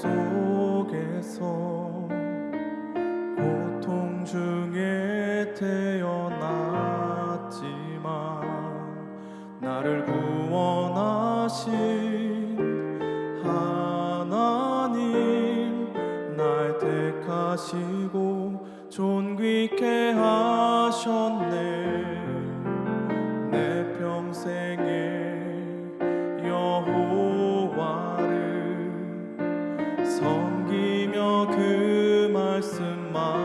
속에서 고통 중에 태어났지만 나를 구원하신 하나님 날 택하시고 존귀케 하셨네. 내 평생에 말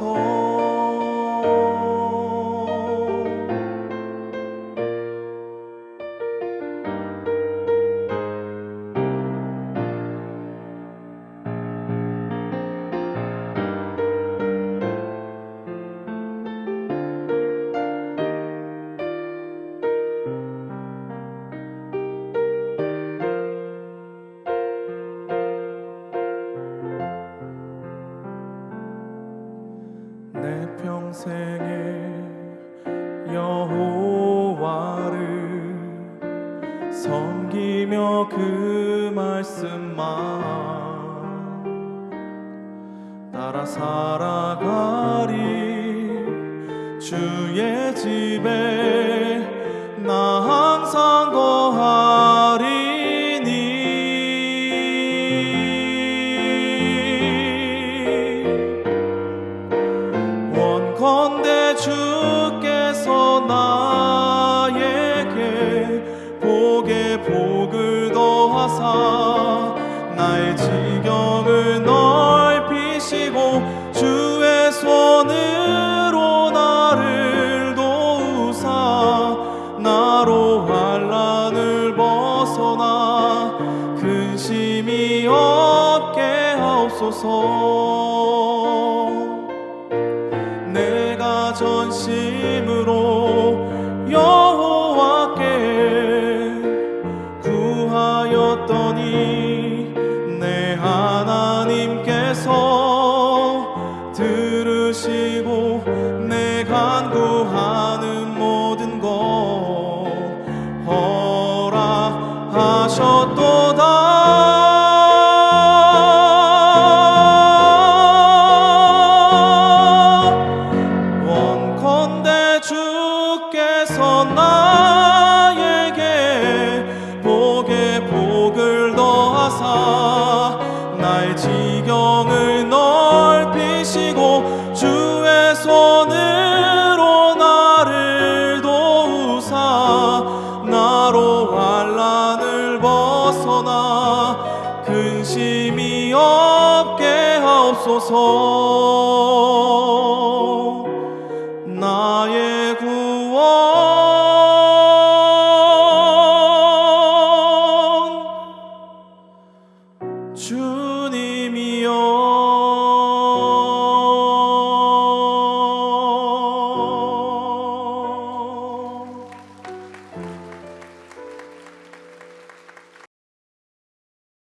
서 평생에 여호와를 섬기며 그 말씀만 따라 살아가 지경을 넓히시고 주의 손으로 나를 도우사 나로 환란을 벗어나 근심이 없게 하옵소서. 내가 전심으로 하사 나의 지경을 넓히시고 주의 손으로 나를 도우사 나로 환란을 벗어나 근심이 없게 하옵소서